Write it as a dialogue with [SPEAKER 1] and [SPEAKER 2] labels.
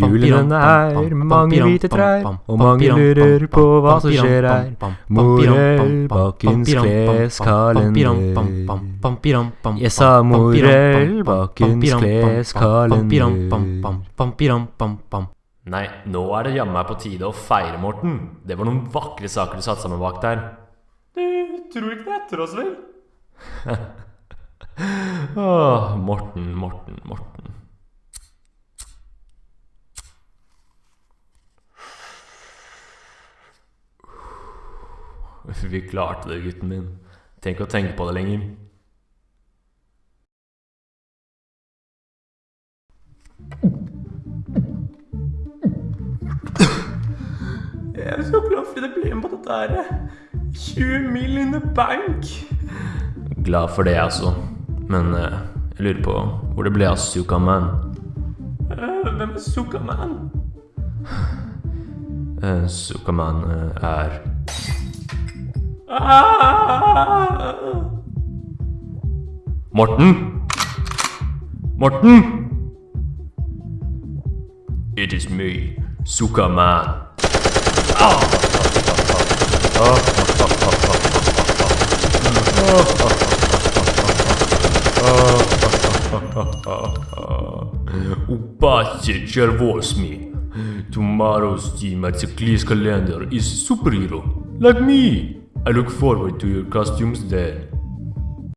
[SPEAKER 1] Julen er mange hvite trær, og mange lurer på hva som skjer her. Morell bakens kleskalender. Jeg sa morell bakens kleskalender.
[SPEAKER 2] Nei, nå er det jammen meg på tide å feire, Morten. Det var noen vakre saker du satte sammen bak der. Du tror ikke det er etter oss, vel? Åh, Morten, Morten, Morten. Vi klarte det, gutten min. Tenk å tenke på det lenger.
[SPEAKER 3] Jeg er så glad for at jeg ble med på dette her. 20 mil in the bank.
[SPEAKER 2] Glad for det, altså. Men eh, jeg lurer på hvor det ble av Sukaman.
[SPEAKER 3] Uh, hvem er Sukaman?
[SPEAKER 2] Uh, Sukaman uh, er
[SPEAKER 3] ah!
[SPEAKER 2] Morten? Morten? It is me, Sukaman. Ah! Ah! Ah! Ah! Ah! Ah! Ah! Ah! Upashe Chervosmi. Tomorrow's team at the Cleese calendar is superhero, like me. I look forward to your costumes then.